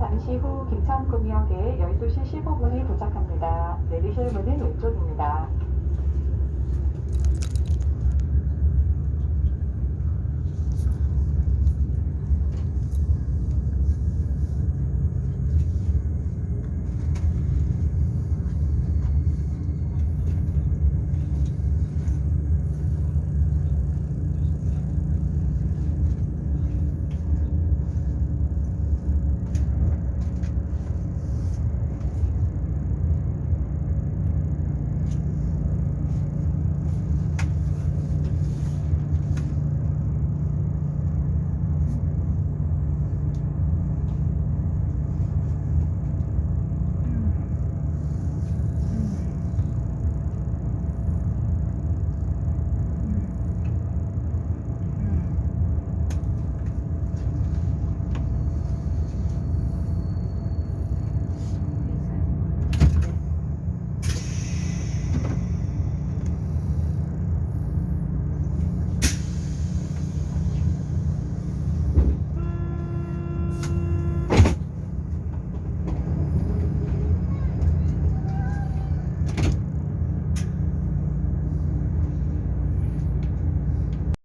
잠시 후 김천구역에 12시 15분에 도착합니다. 내리실 문은 왼쪽입니다.